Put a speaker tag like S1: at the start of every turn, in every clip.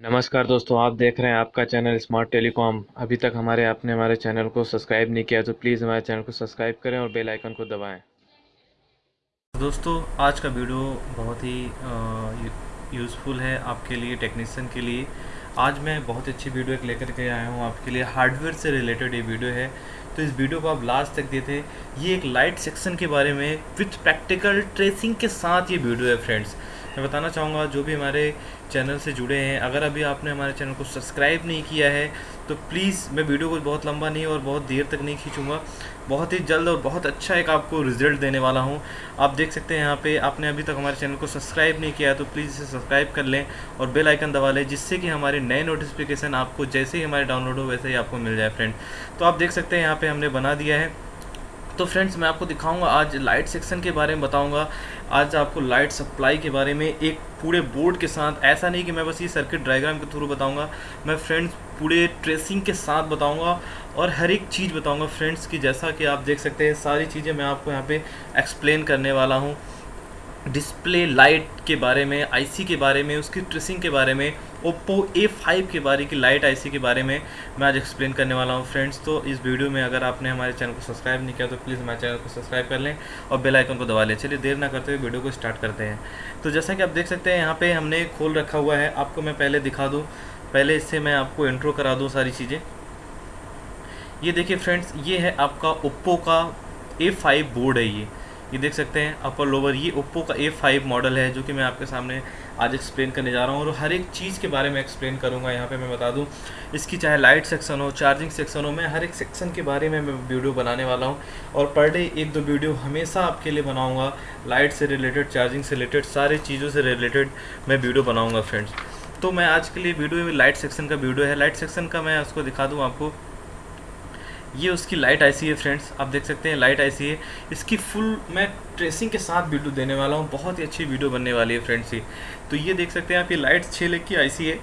S1: नमस्कार दोस्तों, आप देख रहे हैं आपका चैनल स्मार्ट टेलीकॉम अभी तक हमारे, आपने हमारे चैनल को सब्सक्राइब नहीं किया तो प्लीज़ हमारे चैनल को सब्सक्राइब करें और बेल आइकन को दबाएँ।
S2: दोस्तों, आज का वीडियो बहुत ही यूज़फुल है आपके लिए टेक्नीसन के लिए। आज मैं बहुत अच्छी वीडियो एक लेकर के आया हूँ आपके लिए। हार्डवेयर से रिलेटेड ये वीडियो है। तो इस वीडियो को आप लास्ट तक देते ये एक लाइट सेक्शन के बारे में विथ प्रैक्टिकल ट्रेसिंग के साथ ये वीडियो है फ्रेंड्स मैं बताना चाहूँगा, जो भी हमारे चैनल से जुड़े हैं, अगर अभी आपने हमारे चैनल को सब्सक्राइब नहीं किया है तो प्लीज़ मैं वीडियो को बहुत लंबा नहीं और बहुत देर तक नहीं खींचूँगा। बहुत ही जल्द और बहुत अच्छा एक आपको रिज़ल्ट देने वाला हूँ। आप देख सकते हैं यहाँ पे, आपने अभी तक हमारे चैनल को सब्सक्राइब नहीं किया है तो प्लीज़ इसे सब्सक्राइब कर लें और बेल आइकन दबा लें, जिससे कि हमारे नए नोटिफिकेशन आपको जैसे ही हमारे डाउनलोड हो, वैसे ही आपको मिल जाए, फ्रेंड। तो आप देख सकते हैं यहाँ पर हमने बना दिया है। तो फ्रेंड्स, मैं आपको दिखाऊँगा आज लाइट सेक्शन के बारे में बताऊँगा। आज आपको लाइट सप्लाई के बारे में एक पूरे बोर्ड के साथ, ऐसा नहीं कि मैं बस ये सर्किट डायग्राम के थ्रू बताऊँगा। मैं फ्रेंड्स, पूरे ट्रेसिंग के साथ बताऊँगा और हर एक चीज़ बताऊँगा फ्रेंड्स की जैसा कि आप देख सकते हैं, सारी चीज़ें मैं आपको यहाँ पे एक्सप्लेन करने वाला हूँ। डिस्प्ले लाइट के बारे में आईसी के बारे में, उसकी ट्रेसिंग के बारे में ओप्पो ए फाइव के बारे, की लाइट आईसी के बारे में मैं आज एक्सप्लेन करने वाला हूँ। फ्रेंड्स तो इस वीडियो में अगर आपने हमारे चैनल को सब्सक्राइब नहीं किया तो प्लीज़ हमारे चैनल को सब्सक्राइब कर लें और बेल आइकन को दबा लें। चलिए, देर ना करते हुए वीडियो को स्टार्ट करते हैं। तो जैसा कि आप देख सकते हैं, यहाँ पर हमने खोल रखा हुआ है। आपको मैं पहले दिखा दूँ। पहले इससे मैं आपको इंट्रो करा दूँ सारी चीज़ें। ये देखिए फ्रेंड्स ये है आपका ओप्पो का A5 बोर्ड है ये। ये देख सकते हैं अपर लोअर ये ओप्पो का ए फाइव मॉडल है, जो कि मैं आपके सामने आज एक्सप्लेन करने जा रहा हूँ और हर एक चीज़ के बारे में एक्सप्लेन करूँगा। यहाँ पे मैं बता दूँ, इसकी चाहे लाइट सेक्शन हो चार्जिंग सेक्शन हो, मैं हर एक सेक्शन के बारे में मैं वीडियो बनाने वाला हूँ और पर डे एक दो वीडियो हमेशा आपके लिए बनाऊँगा। लाइट से रिलेटेड चार्जिंग से रिलेटेड सारी चीज़ों से रिलेटेड मैं वीडियो बनाऊँगा फ्रेंड्स तो मैं आज के लिए वीडियो लाइट सेक्शन का वीडियो है। लाइट सेक्शन का मैं उसको दिखा दूँ आपको। ये उसकी लाइट आईसी है फ्रेंड्स आप देख सकते हैं लाइट आईसी है इसकी फुल मैं ट्रेसिंग के साथ वीडियो देने वाला हूँ, बहुत ही अच्छी वीडियो बनने वाली है फ्रेंड्स ये। तो ये देख सकते हैं आप, ये लाइट छः लेग की आईसी है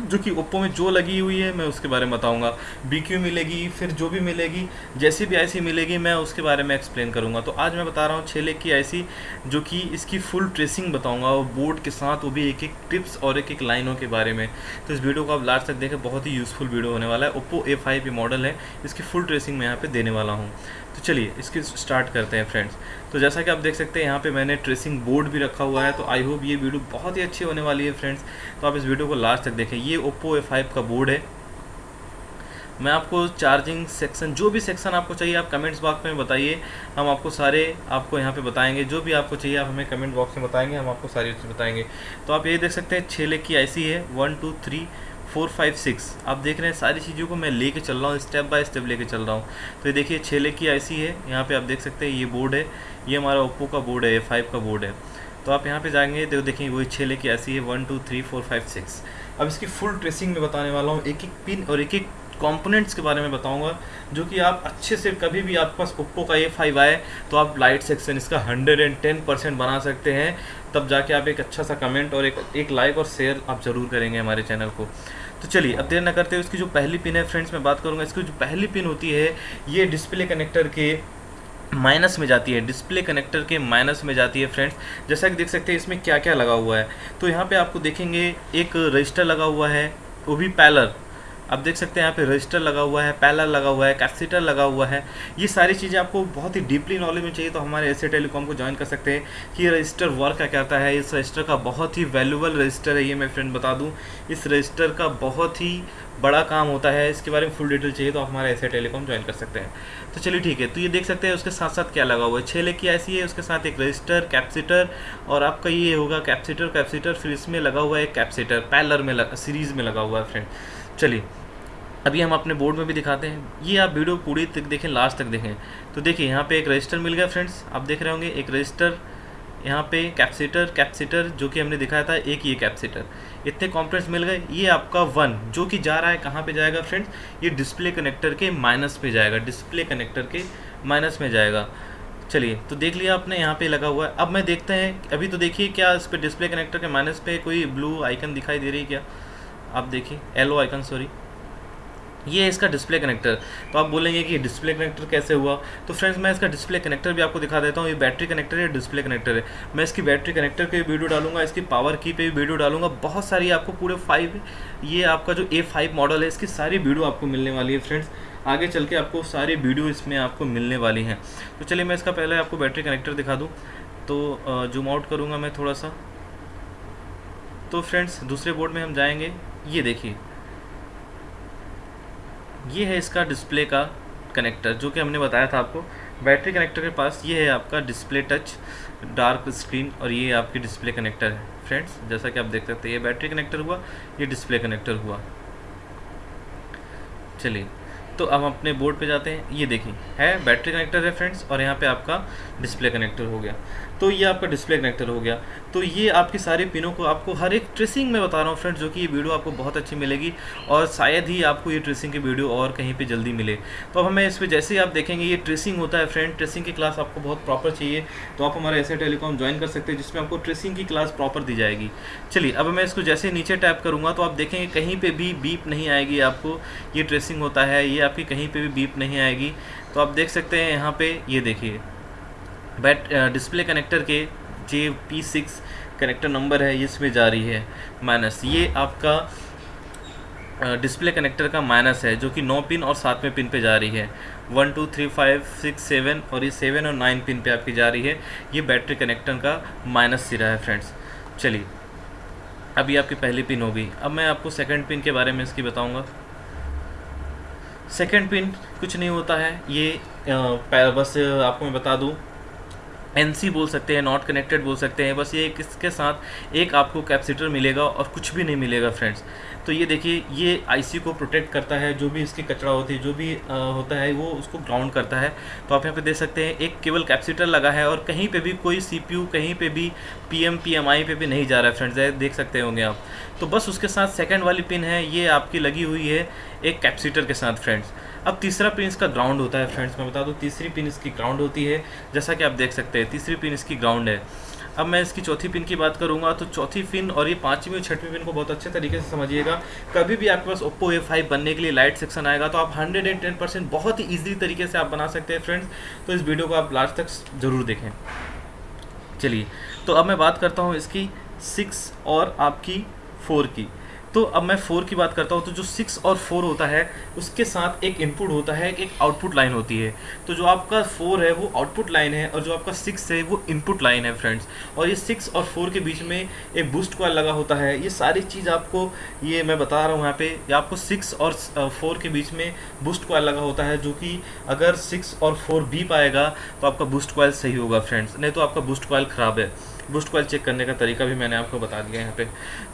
S2: जो कि ओप्पो में जो लगी हुई है, मैं उसके बारे में बताऊँगा। बी क्यू मिलेगी, फिर जो भी मिलेगी, जैसी भी आईसी मिलेगी, मैं उसके बारे में एक्सप्लेन करूँगा। तो आज मैं बता रहा हूँ छः की आईसी जो कि इसकी फुल ट्रेसिंग बताऊँगा और बोर्ड के साथ वो भी एक एक टिप्स और एक एक लाइनों के बारे में। तो इस वीडियो को आप लास्ट तक देखें, बहुत ही यूज़फुल वीडियो होने वाला है। ओप्पो ए फाइव मॉडल है, इसकी फुल ट्रेसिंग मैं यहाँ पर देने वाला हूँ। तो चलिए, इसके स्टार्ट करते हैं फ्रेंड्स तो जैसा कि आप देख सकते हैं, यहाँ पे मैंने ट्रेसिंग बोर्ड भी रखा हुआ है तो आई होप ये वीडियो बहुत ही अच्छी होने वाली है फ्रेंड्स तो आप इस वीडियो को लास्ट तक देखें. ये ओप्पो ए का बोर्ड है. मैं आपको चार्जिंग सेक्शन जो भी सेक्शन आपको चाहिए, आप कमेंट्स बॉक्स में बताइए. हम आपको सारे आपको यहाँ पे बताएँगे. जो भी आपको चाहिए, आप हमें कमेंट बॉक्स में बताएँगे, हम आपको सारी चीज़ बताएँगे. तो आप ये देख सकते हैं छः लेग की आईसी है. One two three four five six. आप देख रहे हैं सारी चीज़ों को मैं लेके चल रहा हूँ, स्टेप बाय स्टेप लेके चल रहा हूँ। तो ये देखिए छः लेग की आईसी है। यहाँ पे आप देख सकते हैं, ये बोर्ड है। ये हमारा ओप्पो का बोर्ड है ए फाइव का बोर्ड है। तो आप यहाँ पे जाएँगे तो देखिए वही छः लेग की ऐसी है one two three four five six अब इसकी फुल ट्रेसिंग में बताने वाला हूँ। एक एक पिन और एक एक कंपोनेंट्स के बारे में बताऊँगा, जो कि आप अच्छे से कभी भी आपके पास ओप्पो का ए फाइव आए तो आप लाइट सेक्शन इसका हंड्रेड एंड टेन परसेंट बना सकते हैं। तब जाके आप एक अच्छा सा कमेंट और एक एक लाइक और शेयर आप ज़रूर करेंगे हमारे चैनल को। तो चलिए, अब देर ना करते हुए इसकी जो पहली पिन है फ्रेंड्स मैं बात करूँगा। इसकी जो पहली पिन होती है, ये डिस्प्ले कनेक्टर के माइनस में जाती है। डिस्प्ले कनेक्टर के माइनस में जाती है फ्रेंड्स जैसा कि देख सकते हैं, इसमें क्या क्या लगा हुआ है। तो यहाँ पे आपको देखेंगे, एक रजिस्टर लगा हुआ है, वो भी पैलर आप देख सकते हैं यहाँ पे रजिस्टर लगा हुआ है पैलर लगा हुआ है कैपेसिटर लगा हुआ है। ये सारी चीज़ें आपको बहुत ही डीपली नॉलेज में चाहिए तो हमारे ऐसे टेलीकॉम को ज्वाइन कर सकते हैं कि रजिस्टर वर्क क्या करता है। इस रजिस्टर का बहुत ही वैल्यूबल रजिस्टर है, ये मैं फ्रेंड बता दूँ। इस रजिस्टर का बहुत ही बड़ा काम होता है। इसके बारे में फुल डिटेल चाहिए तो आप हमारे ऐसे टेलीकॉम ज्वाइन कर सकते हैं। तो चलिए ठीक है तो ये देख सकते हैं, उसके साथ साथ क्या लगा हुआ है? छः लेग की ऐसी है, उसके साथ एक रजिस्टर कैप्सीटर और आपका ये होगा कैप्सीटर कैप्सीटर फिर इसमें लगा हुआ है कैप्सीटर पैलर में लगा सीरीज़ में लगा हुआ है फ्रेंड चलिए, अभी हम अपने बोर्ड में भी दिखाते हैं। ये आप वीडियो पूरी तक देखें लास्ट तक देखें। तो देखिए, यहाँ पे एक रजिस्टर मिल गया फ्रेंड्स आप देख रहे होंगे, एक रजिस्टर यहाँ पे कैप्सीटर कैप्सीटर जो कि हमने दिखाया था, एक ये कैप्सीटर इतने कॉम्पोनेंट्स मिल गए। ये आपका वन जो कि जा रहा है, कहाँ पे जाएगा फ्रेंड्स ये डिस्प्ले कनेक्टर के माइनस पे जाएगा डिस्प्ले कनेक्टर के माइनस में जाएगा। चलिए तो देख लिया आपने, यहाँ पे लगा हुआ है। अब मैं देखते हैं, अभी तो देखिए क्या इस पर डिस्प्ले कनेक्टर के माइनस पे कोई ब्लू आइकन दिखाई दे रही है क्या? आप देखिए एलो आइकन सॉरी ये है इसका डिस्प्ले कनेक्टर तो आप बोलेंगे कि डिस्प्ले कनेक्टर कैसे हुआ? तो फ्रेंड्स मैं इसका डिस्प्ले कनेक्टर भी आपको दिखा देता हूँ। ये बैटरी कनेक्टर है डिस्प्ले कनेक्टर है। मैं इसकी बैटरी कनेक्टर के वीडियो डालूँगा, इसकी पावर की पे भी वीडियो डालूँगा। बहुत सारी आपको पूरे फाइव ये आपका जो ए फाइव मॉडल है, इसकी सारी वीडियो आपको मिलने वाली है फ्रेंड्स आगे चल के आपको सारी वीडियो इसमें आपको मिलने वाली हैं। तो चलिए, मैं इसका पहले आपको बैटरी कनेक्टर दिखा दूँ। तो जूम आउट करूँगा मैं थोड़ा सा। तो फ्रेंड्स दूसरे बोर्ड में हम जाएँगे। ये देखिए। ये है इसका डिस्प्ले का कनेक्टर जो कि हमने बताया था आपको। बैटरी कनेक्टर के पास ये है आपका डिस्प्ले टच डार्क स्क्रीन और ये आपकी डिस्प्ले कनेक्टर है। फ्रेंड्स जैसा कि आप देख सकते हैं, ये बैटरी कनेक्टर हुआ, ये डिस्प्ले कनेक्टर हुआ। चलिए। तो अब अपने बोर्ड पे जाते हैं। ये देखिए, है बैटरी कनेक्टर है फ्रेंड्स, और यहाँ पे आपका डिस्प्ले कनेक्टर हो गया। तो ये आपका डिस्प्ले कनेक्टर हो गया। तो ये आपके सारे पिनों को आपको हर एक ट्रेसिंग में बता रहा हूँ फ्रेंड्स, जो कि ये वीडियो आपको बहुत अच्छी मिलेगी, और शायद ही आपको ये ट्रेसिंग की वीडियो और कहीं पर जल्दी मिले। तो अब हमें इस पर जैसे ही आप देखेंगे, ये ट्रेसिंग होता है फ्रेंड, ट्रेसिंग की क्लास आपको बहुत प्रॉपर चाहिए। तो आप हमारे ऐसे टेलीकॉम ज्वाइन कर सकते हैं, जिसमें आपको ट्रेसिंग की क्लास प्रॉपर दी जाएगी। चलिए, अब मैं इसको जैसे नीचे टैप करूँगा तो आप देखेंगे कहीं पर भी बीप नहीं आएगी आपको। ये ट्रेसिंग होता है, ये आपकी कहीं पर भी बीप नहीं आएगी। तो आप देख सकते हैं यहाँ पे ये देखिए। बैट डिस्प्ले कनेक्टर के J P six connector number है इसमें जा रही है माइनस ये आपका डिस्प्ले कनेक्टर का माइनस है, जो कि नौ पिन और सातवें पिन पे जा रही है। One two three five six seven और ये सेवन और नाइन पिन पे आपकी जा रही है। ये बैटरी कनेक्टर का माइनस सिरा है फ्रेंड्स चलिए, अभी आपकी पहली पिन हो गई। अब मैं आपको सेकंड पिन के बारे में इसकी बताऊँगा। सेकंड पिन कुछ नहीं होता है। ये बस आपको मैं बता दूँ एन बोल सकते हैं नॉट कनेक्टेड बोल सकते हैं बस ये किसके साथ एक आपको कैपेसिटर मिलेगा और कुछ भी नहीं मिलेगा फ्रेंड्स तो ये देखिए ये आईसी को प्रोटेक्ट करता है जो भी इसकी कचरा होती है जो भी आ, होता है वो उसको ग्राउंड करता है. तो आप यहाँ पे देख सकते हैं एक केवल कैपेसिटर लगा है और कहीं पे भी कोई सीपीयू कहीं पे भी पीएम पीएमआई पे भी नहीं जा रहा है फ्रेंड्स देख सकते होंगे आप. तो बस उसके साथ सेकेंड वाली पिन है ये आपकी लगी हुई है एक कैपेसिटर के साथ फ्रेंड्स अब तीसरा पिन इसका ग्राउंड होता है फ्रेंड्स मैं बता दूँ, तीसरी पिन इसकी ग्राउंड होती है, जैसा कि आप देख सकते हैं, तीसरी पिन इसकी ग्राउंड है। अब मैं इसकी चौथी पिन की बात करूँगा तो चौथी पिन और ये पांचवी और छठवीं पिन को बहुत अच्छे तरीके से समझिएगा। कभी भी आपके पास ओप्पो ए फाइव बनने के लिए लाइट सेक्शन आएगा तो आप हंड्रेड एंड टेन परसेंट बहुत ही ईजी तरीके से आप बना सकते हैं फ्रेंड्स तो इस वीडियो को आप लास्ट तक ज़रूर देखें। चलिए तो अब मैं बात करता हूँ इसकी सिक्स और आपकी फोर की। तो अब मैं फोर की बात करता हूँ तो जो सिक्स और फोर होता है, उसके साथ एक इनपुट होता है, एक आउटपुट लाइन होती है। तो जो आपका फोर है, वो आउटपुट लाइन है और जो आपका सिक्स है, वो इनपुट लाइन है फ्रेंड्स और ये सिक्स और फोर के बीच में एक बूस्ट कॉल लगा होता है। ये सारी चीज़ आपको, ये मैं बता रहा हूँ यहाँ पे, ये आपको सिक्स और फोर के बीच में बूस्ट कॉल लगा होता है, जो कि अगर सिक्स और फोर भी पाएगा तो आपका बूस्ट कॉल सही होगा फ्रेंड्स नहीं तो आपका बूस्ट कॉल ख़राब है। बूस्ट कॉल चेक करने का तरीका भी मैंने आपको बता दिया यहाँ पे।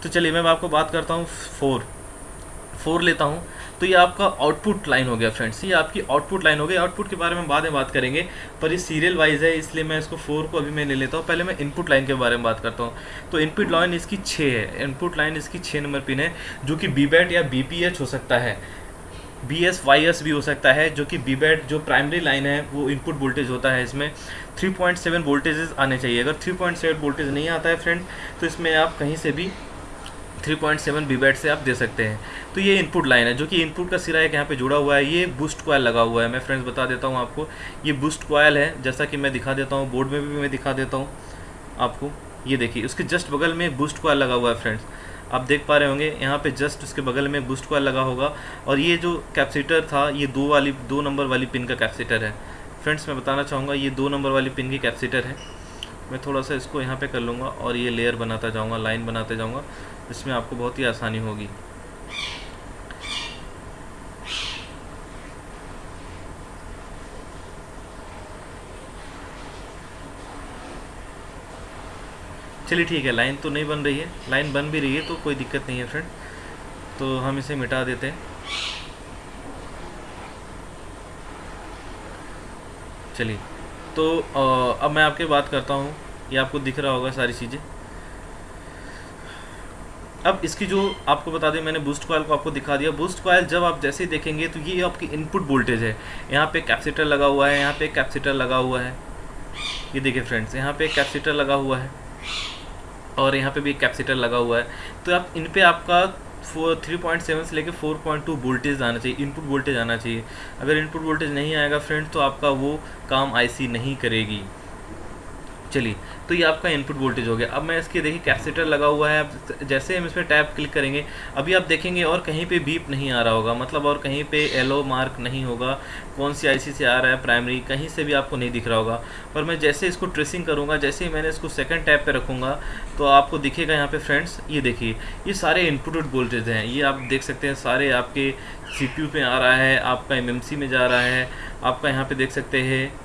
S2: तो चलिए, मैं आपको बात करता हूँ फोर फोर लेता हूँ। तो ये आपका आउटपुट लाइन हो गया फ्रेंड्स ये आपकी आउटपुट लाइन हो गई आउटपुट के बारे में बाद में बात करेंगे, पर ये सीरियल वाइज है, इसलिए मैं इसको फोर को अभी मैं ले लेता हूँ। पहले मैं इनपुट लाइन के बारे में बात करता हूँ। तो इनपुट लाइन इसकी छः है। इनपुट लाइन इसकी छः नंबर पिन है, जो कि बी या बीपीएच हो सकता है। बी एस वाई एस भी हो सकता है, जो कि बी बैट जो प्राइमरी लाइन है, वो इनपुट वोल्टेज होता है इसमें। 3.7 पॉइंट वोल्टेजेस आने चाहिए। अगर 3.7 पॉइंट वोल्टेज नहीं आता है फ्रेंड तो इसमें आप कहीं से भी 3.7 बी बैट से आप दे सकते हैं। तो ये इनपुट लाइन है, जो कि इनपुट का सिरा एक यहाँ पे जुड़ा हुआ है। ये बूस्ट कॉयल लगा हुआ है। मैं फ्रेंड्स बता देता हूँ आपको, ये बूस्ट कॉयल है। जैसा कि मैं दिखा देता हूँ बोर्ड में भी मैं दिखा देता हूँ आपको। ये देखिए, उसके जस्ट बगल में बूस्ट कॉयल लगा हुआ है फ्रेंड्स आप देख पा रहे होंगे, यहाँ पे जस्ट उसके बगल में बूस्ट कॉल लगा होगा। और ये जो कैपेसिटर था, ये दो वाली, दो नंबर वाली पिन का कैपेसिटर है। फ्रेंड्स मैं बताना चाहूँगा, ये दो नंबर वाली पिन की कैपेसिटर है। मैं थोड़ा सा इसको यहाँ पे कर लूँगा और ये लेयर बनाता जाऊँगा लाइन बनाते जाऊँगा। इसमें आपको बहुत ही आसानी होगी। चलिए ठीक है लाइन तो नहीं बन रही है। लाइन बन भी रही है तो कोई दिक्कत नहीं है फ्रेंड तो हम इसे मिटा देते हैं। चलिए तो आ, अब मैं आपके बात करता हूँ। ये आपको दिख रहा होगा सारी चीज़ें। अब इसकी जो आपको बता दें मैंने बूस्ट कॉयल को आपको दिखा दिया। बूस्ट कॉयल जब आप जैसे ही देखेंगे तो ये आपकी इनपुट वोल्टेज है। यहाँ पे कैपेसिटर लगा हुआ है यहाँ पे कैपेसिटर लगा हुआ है। ये देखिए फ्रेंड्स यहाँ पे कैपेसिटर लगा हुआ है। और यहाँ पे भी एक कैपेसिटर लगा हुआ है। तो आप, इन पे आपका फोर थ्री पॉइंट सेवन से लेकर फोर पॉइंट टू वोल्टेज आना चाहिए इनपुट वोल्टेज आना चाहिए। अगर इनपुट वोल्टेज नहीं आएगा फ्रेंड तो आपका वो काम आईसी नहीं करेगी। चलिए तो ये आपका इनपुट वोल्टेज हो गया। अब मैं इसके, देखिए कैपेसिटर लगा हुआ है जैसे हम इस पर टैप क्लिक करेंगे, अभी आप देखेंगे और कहीं पे बीप नहीं आ रहा होगा मतलब और कहीं पे येलो मार्क नहीं होगा, कौन सी आईसी से आ रहा है प्राइमरी कहीं से भी आपको नहीं दिख रहा होगा। पर मैं जैसे इसको ट्रेसिंग करूँगा, जैसे ही मैंने इसको सेकेंड टैप पर रखूँगा तो आपको दिखेगा यहाँ पर फ्रेंड्स ये देखिए, ये सारे इनपुट वोल्टेज हैं, ये आप देख सकते हैं, सारे आपके सी पे आ रहा है, आपका एमएमसी में जा रहा है, आपका यहाँ पर देख सकते हैं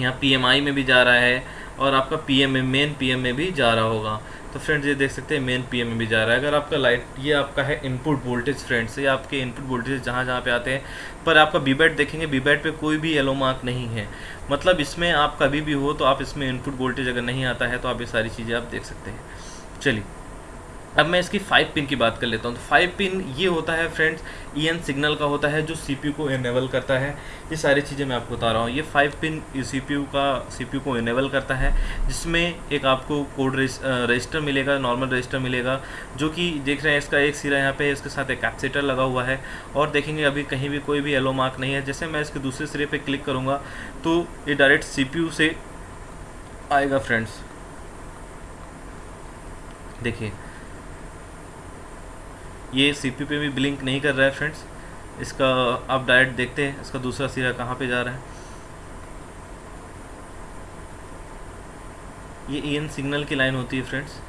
S2: यहाँ पीएमआई में भी जा रहा है और आपका पीएम में मेन पीएम में भी जा रहा होगा। तो फ्रेंड्स ये देख सकते हैं मेन पीएम में भी जा रहा है। अगर आपका लाइट ये आपका है इनपुट वोल्टेज फ्रेंड्स ये आपके इनपुट वोल्टेज जहाँ जहाँ पे आते हैं, पर आपका बीबैट देखेंगे बीबैट पे कोई भी येलो मार्क नहीं है। मतलब इसमें आप कभी भी हो तो आप इसमें इनपुट वोल्टेज अगर नहीं आता है तो आप ये सारी चीज़ें आप देख सकते हैं। चलिए। अब मैं इसकी फाइव पिन की बात कर लेता हूँ। तो फाइव पिन ये होता है फ्रेंड्स ई एन सिग्नल का होता है, जो सीपीयू को इनेबल करता है। ये सारी चीज़ें मैं आपको बता रहा हूँ। ये फाइव पिन सी पी का सीपीयू को इनेबल करता है, जिसमें एक आपको कोड रजिस्टर मिलेगा नॉर्मल रजिस्टर मिलेगा, जो कि देख रहे हैं, इसका एक सिरा यहाँ पे, इसके साथ एक कैप्सीटर लगा हुआ है। और देखेंगे, अभी कहीं भी कोई भी येलो मार्क नहीं है। जैसे मैं इसके दूसरे सिरे पर क्लिक करूँगा तो ये डायरेक्ट सीपीयू से आएगा फ्रेंड्स देखिए ये सी पी पे भी ब्लिंक नहीं कर रहा है फ्रेंड्स इसका आप डायरेक्ट देखते हैं, इसका दूसरा सिरा कहाँ पे जा रहा है? ये ई एन सिग्नल की लाइन होती है फ्रेंड्स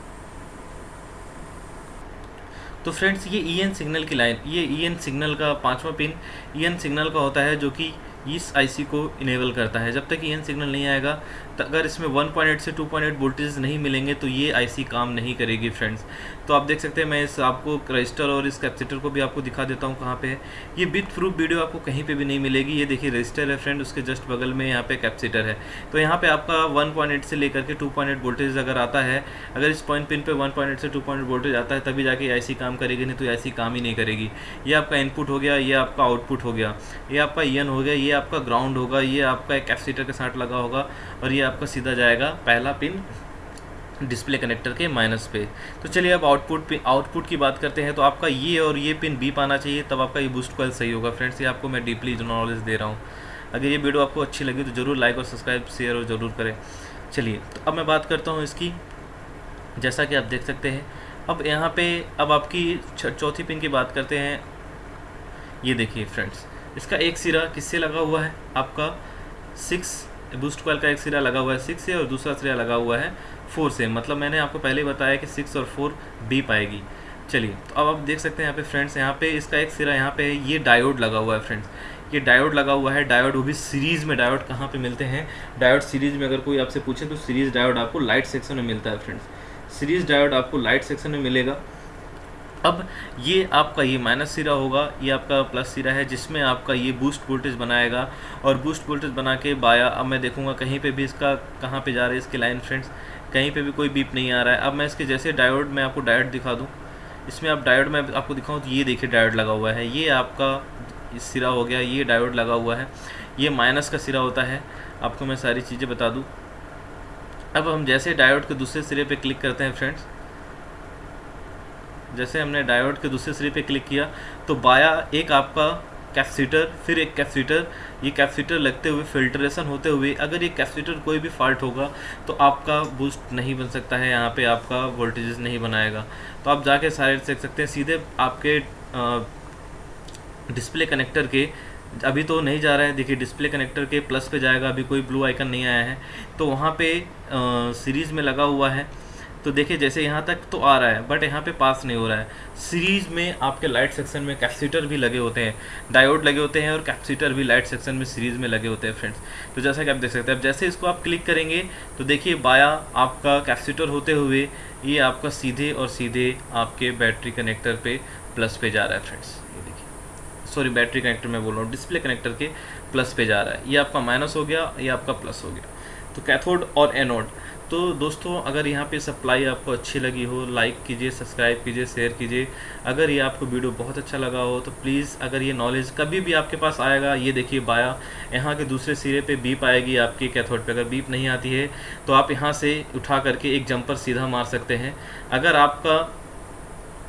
S2: तो फ्रेंड्स ये ई एन सिग्नल की लाइन ये ई एन सिग्नल का पांचवा पिन ई एन सिग्नल का होता है जो कि इस आईसी को इनेबल करता है। जब तक ई एन सिग्नल नहीं आएगा तो अगर इसमें 1.8 से 2.8 वोल्टेज नहीं मिलेंगे तो ये आईसी काम नहीं करेगी फ्रेंड्स तो आप देख सकते हैं, मैं इस आपको रजिस्टर और इस कैपेसिटर को भी आपको दिखा देता हूँ कहाँ पे है। ये बिट प्रूफ वीडियो आपको कहीं पे भी नहीं मिलेगी। ये देखिए रजिस्टर है फ्रेंड उसके जस्ट बगल में यहाँ पे कैपेसिटर है। तो यहाँ पे आपका 1.8 से लेकर के 2.8 वोल्टेज अगर आता है, अगर इस पॉइंट पिन पर पे 1.8 से 2.8 वोल्टेज आता है, तभी जाके आई काम करेगी, नहीं तो आई काम ही नहीं करेगी। ये आपका इनपुट हो गया, ये आपका आउटपुट हो गया। ये आपका ई हो गया, ये आपका ग्राउंड होगा, ये आपका एक कैपेसिटर के साथ लगा होगा और ये आपका सीधा जाएगा पहला पिन डिस्प्ले कनेक्टर के माइनस पे। तो चलिए अब आउटपुट आउटपुट की बात करते हैं तो आपका ये और ये पिन बी पाना चाहिए, तब आपका ये बूस्ट कॉल सही होगा। फ्रेंड्स ये आपको मैं डीपली नॉलेज दे रहा हूँ। अगर ये वीडियो आपको अच्छी लगी तो ज़रूर लाइक और सब्सक्राइब शेयर और ज़रूर करें। चलिए तो अब मैं बात करता हूँ इसकी, जैसा कि आप देख सकते हैं। अब यहाँ पे, अब आपकी चौथी पिन की बात करते हैं। ये देखिए फ्रेंड्स इसका एक सिरा किससे लगा हुआ है? आपका सिक्स बूस्ट कॉल का एक सिरा लगा हुआ है सिक्स से और दूसरा सिरा लगा हुआ है फोर से। मतलब मैंने आपको पहले बताया कि सिक्स और फोर बी पाएगी। चलिए तो अब आप देख सकते हैं यहाँ पे फ्रेंड्स यहाँ पे इसका एक सिरा, यहाँ पे है ये डायोड लगा हुआ है फ्रेंड्स ये डायोड लगा हुआ है डायोड वो भी सीरीज़ में डायोड कहाँ पे मिलते हैं? डायोड सीरीज़ में अगर कोई आपसे पूछे तो सीरीज़ डायोड आपको लाइट सेक्शन में मिलता है फ्रेंड्स सीरीज़ डायोड आपको लाइट सेक्शन में मिलेगा। अब ये आपका ये माइनस सिरा होगा, ये आपका प्लस सिरा है, जिसमें आपका ये बूस्ट वोल्टेज बनाएगा। और बूस्ट वोल्टेज बना के बाया, अब मैं देखूँगा कहीं पे भी इसका, कहाँ पे जा रहा है इसके लाइन फ्रेंड्स कहीं पे भी कोई बीप नहीं आ रहा है। अब मैं इसके जैसे डायोड में आपको डायोड दिखा दूँ। इसमें आप डायोड में आपको दिखाऊँ तो ये देखिए डायोड लगा हुआ है। ये आपका सिरा हो गया, ये डायोड लगा हुआ है। ये माइनस का सिरा होता है। आपको मैं सारी चीज़ें बता दूँ। अब हम जैसे डायोड के दूसरे सिरे पर क्लिक करते हैं फ्रेंड्स जैसे हमने डायोड के दूसरे सिरे पे क्लिक किया तो बाया एक आपका कैपेसिटर, फिर एक कैपेसिटर। ये कैपेसिटर लगते हुए फिल्ट्रेशन होते हुए, अगर ये कैपेसिटर कोई भी फॉल्ट होगा तो आपका बूस्ट नहीं बन सकता है, यहाँ पे आपका वोल्टेजेस नहीं बनाएगा। तो आप जाके सारे देख सकते हैं, सीधे आपके डिस्प्ले कनेक्टर के, अभी तो नहीं जा रहा है, देखिए डिस्प्ले कनेक्टर के प्लस पे जाएगा, अभी कोई ब्लू आइकन नहीं आया है। तो वहाँ पे सीरीज़ में लगा हुआ है। तो देखिए, जैसे यहाँ तक तो आ रहा है बट यहाँ पे पास नहीं हो रहा है। सीरीज़ में आपके लाइट सेक्शन में कैपेसिटर भी लगे होते हैं डायोड लगे होते हैं और कैपेसिटर भी लाइट सेक्शन में सीरीज़ में लगे होते हैं फ्रेंड्स तो जैसा कि आप देख सकते हैं, अब जैसे इसको आप क्लिक करेंगे तो देखिए, बाया आपका कैपेसिटर होते हुए ये आपका सीधे और सीधे आपके बैटरी कनेक्टर पर प्लस पे जा रहा है फ्रेंड्स ये देखिए। सॉरी बैटरी कनेक्टर मैं बोल रहा हूँ डिस्प्ले कनेक्टर के प्लस पे जा रहा है। ये आपका माइनस हो गया, ये आपका प्लस हो गया। तो कैथोड और एनोड तो दोस्तों, अगर यहाँ पे सप्लाई आपको अच्छी लगी हो लाइक कीजिए सब्सक्राइब कीजिए शेयर कीजिए। अगर ये आपको वीडियो बहुत अच्छा लगा हो तो प्लीज़ अगर ये नॉलेज कभी भी आपके पास आएगा, ये देखिए बाया। यहाँ के दूसरे सिरे पे बीप आएगी आपके कैथोड पे। अगर बीप नहीं आती है तो आप यहाँ से उठा करके एक जंपर सीधा मार सकते हैं। अगर आपका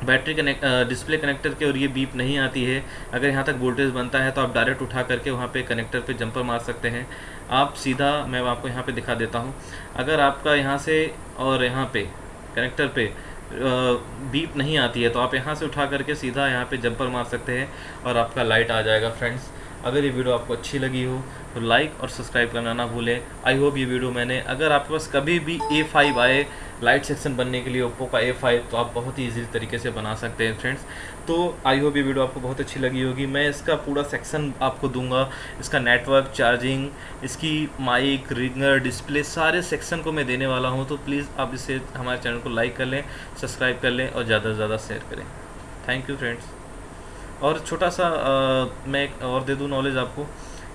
S2: बैटरी कनेक्ट डिस्प्ले कनेक्टर के और ये बीप नहीं आती है। अगर यहाँ तक वोल्टेज बनता है तो आप डायरेक्ट उठा करके वहाँ पे कनेक्टर पे जंपर मार सकते हैं। आप सीधा, मैं आपको यहाँ पे दिखा देता हूँ। अगर आपका यहाँ से और यहाँ पे, कनेक्टर पे बीप नहीं आती है तो आप यहाँ से उठा करके सीधा यहाँ पे जंपर मार सकते हैं और आपका लाइट आ जाएगा, फ्रेंड्स। अगर ये वीडियो आपको अच्छी लगी हो तो लाइक और सब्सक्राइब करना ना भूलें। आई होप ये वीडियो मैंने, अगर आपके पास कभी भी ए फाइव आए लाइट सेक्शन बनने के लिए ओप्पो का ए फाइव तो आप बहुत ही ईजी तरीके से बना सकते हैं फ्रेंड्स तो आई होप ये वीडियो आपको बहुत अच्छी लगी होगी. मैं इसका पूरा सेक्शन आपको दूँगा. इसका नेटवर्क चार्जिंग इसकी माइक रिंगर डिस्प्ले सारे सेक्शन को मैं देने वाला हूँ. तो प्लीज़ आप इसे हमारे चैनल को लाइक कर लें सब्सक्राइब कर लें और ज़्यादा से ज़्यादा शेयर करें. थैंक यू फ्रेंड्स और छोटा सा आ, मैं एक और दे दूँ नॉलेज आपको.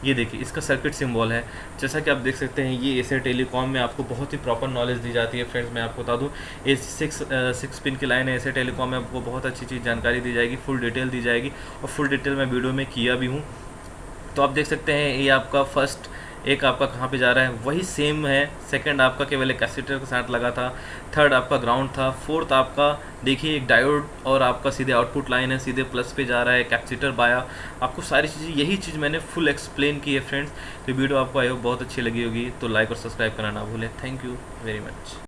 S2: ये देखिए, इसका सर्किट सिंबल है। जैसा कि आप देख सकते हैं, ये एसर टेलीकॉम में आपको बहुत ही प्रॉपर नॉलेज दी जाती है। फ्रेंड्स मैं आपको बता दूँ ए सिक्स सिक्स पिन की लाइन है एसर टेलीकॉम में, आपको बहुत अच्छी चीज़ जानकारी दी जाएगी फुल डिटेल दी जाएगी। और फुल डिटेल मैं वीडियो में किया भी हूँ। तो आप देख सकते हैं, ये आपका फ़र्स्ट एक आपका कहाँ पे जा रहा है, वही सेम है सेकंड आपका केवल एक कैसेटर के साथ लगा था थर्ड आपका ग्राउंड था फोर्थ आपका, देखिए एक डायोड और आपका सीधे आउटपुट लाइन है, सीधे प्लस पे जा रहा है कैपेसिटर बाया। आपको सारी चीज़ें, यही चीज़ मैंने फुल एक्सप्लेन की है फ्रेंड्स तो वीडियो आपको आई हो बहुत अच्छी लगी होगी तो लाइक और सब्सक्राइब करना ना भूलें। Thank you very much